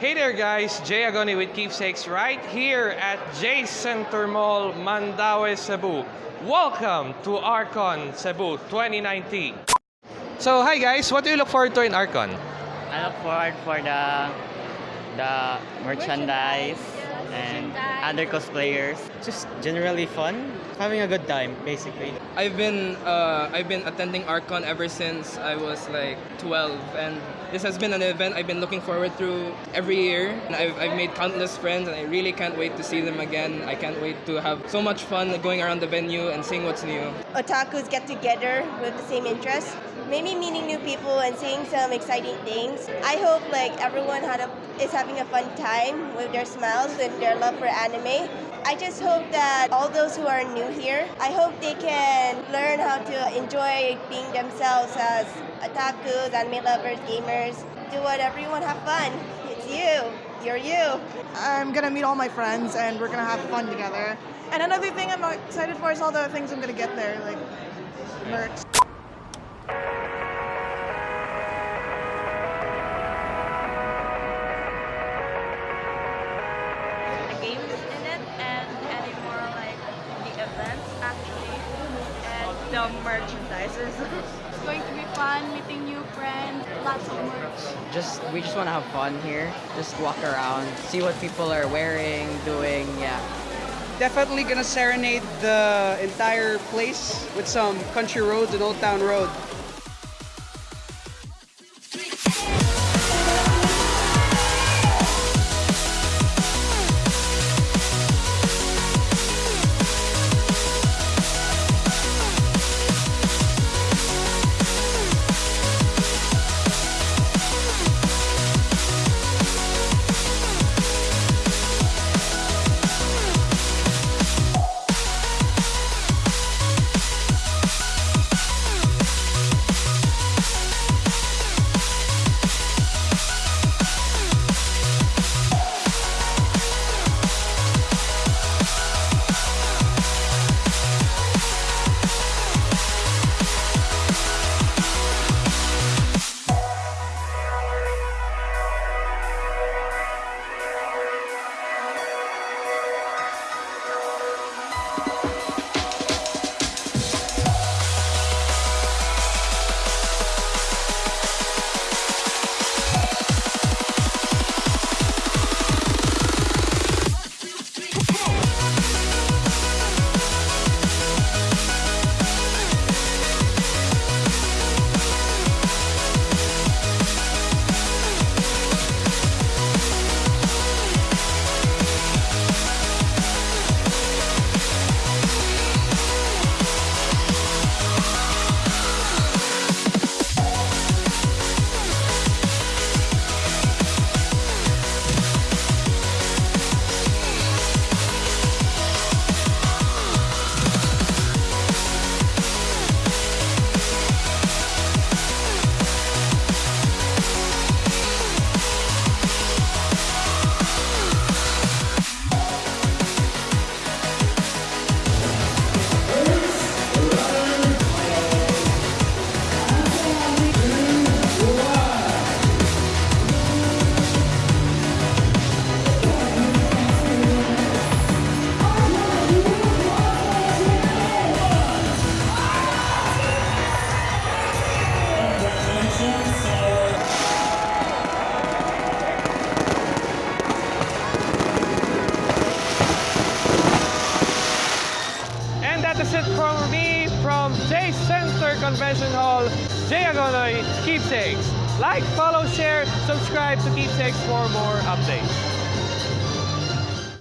Hey there guys, Jay Agoni with Keepsakes right here at J Center Mall, Mandaue, Cebu. Welcome to Arcon Cebu 2019. So hi guys, what do you look forward to in Arcon? I look forward for the the merchandise and other cosplayers. just generally fun, having a good time, basically. I've been uh, I've been attending Arcon ever since I was like 12, and this has been an event I've been looking forward to every year. And I've, I've made countless friends, and I really can't wait to see them again. I can't wait to have so much fun going around the venue and seeing what's new. otakus get together with the same interests, maybe meeting new people and seeing some exciting things. I hope like everyone had a, is having a fun time with their smiles and their love for anime. I just hope that all those who are new here, I hope they can learn how to enjoy being themselves as otakus, anime lovers, gamers. Do whatever you want, have fun. It's you. You're you. I'm gonna meet all my friends and we're gonna have fun together. And another thing I'm excited for is all the things I'm gonna get there, like merch. The merchandises. It's going to be fun, meeting new friends, lots of merch. Just we just want to have fun here. Just walk around, see what people are wearing, doing. Yeah. definitely gonna serenade the entire place with some country roads and old town road. Convention Hall, Agonoy, Keepsakes. Like, follow, share, subscribe to Keepsakes for more updates.